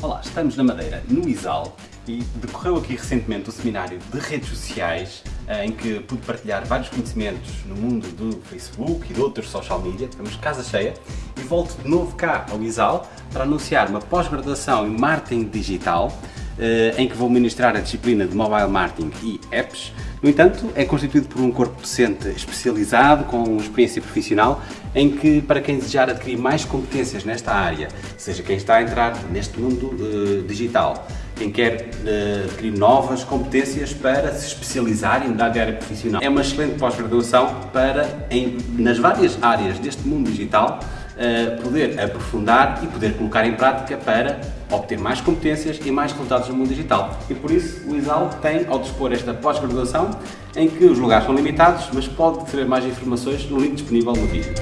Olá, estamos na Madeira, no ISAL, e decorreu aqui recentemente o seminário de redes sociais eh, em que pude partilhar vários conhecimentos no mundo do Facebook e de outros social media, estamos casa cheia, e volto de novo cá ao ISAL para anunciar uma pós-graduação em Marketing Digital, em que vou ministrar a disciplina de Mobile Marketing e Apps. No entanto, é constituído por um corpo docente especializado, com experiência profissional, em que, para quem desejar adquirir mais competências nesta área, seja quem está a entrar neste mundo uh, digital, quem quer uh, adquirir novas competências para se especializar e mudar de área profissional. É uma excelente pós-graduação para, em, nas várias áreas deste mundo digital, poder aprofundar e poder colocar em prática para obter mais competências e mais resultados no mundo digital. E por isso o ISAL tem ao dispor esta pós-graduação em que os lugares são limitados, mas pode ter mais informações no link disponível no vídeo.